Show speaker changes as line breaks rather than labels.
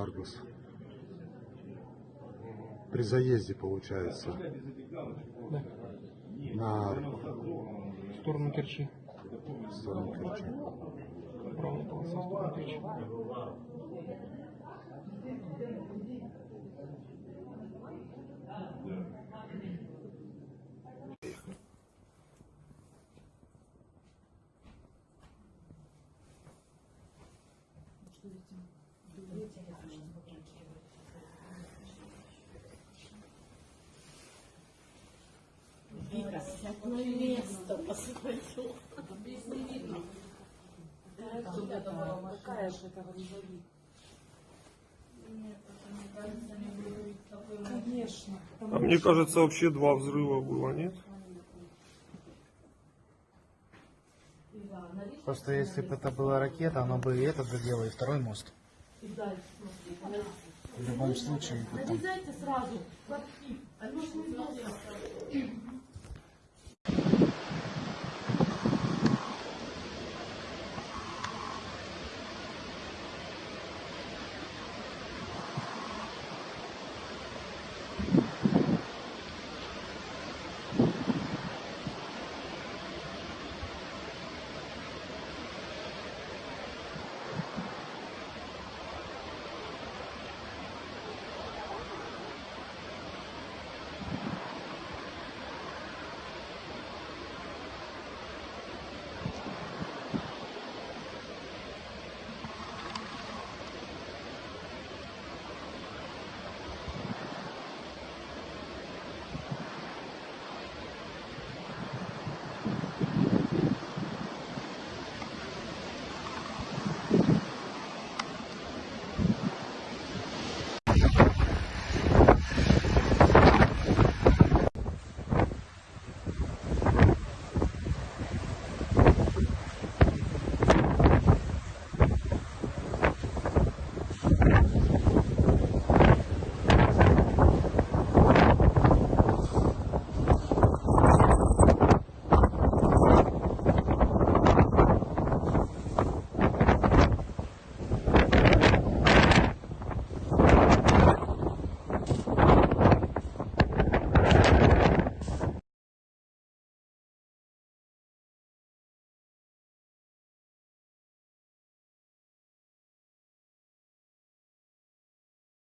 корпус. При заезде, получается,
Да.
на
В сторону Керчи.
сторону Керчи.
Правая полоса в сторону Керчи.
Сядь на место, посмотрю. Какая же это грузовик? Конечно.
А мне кажется, вообще два взрыва было, нет?
Просто если бы это была ракета, она бы и этот задела, и второй мост. В любом случае,
Вылезайте сразу в архив. Оно ж не.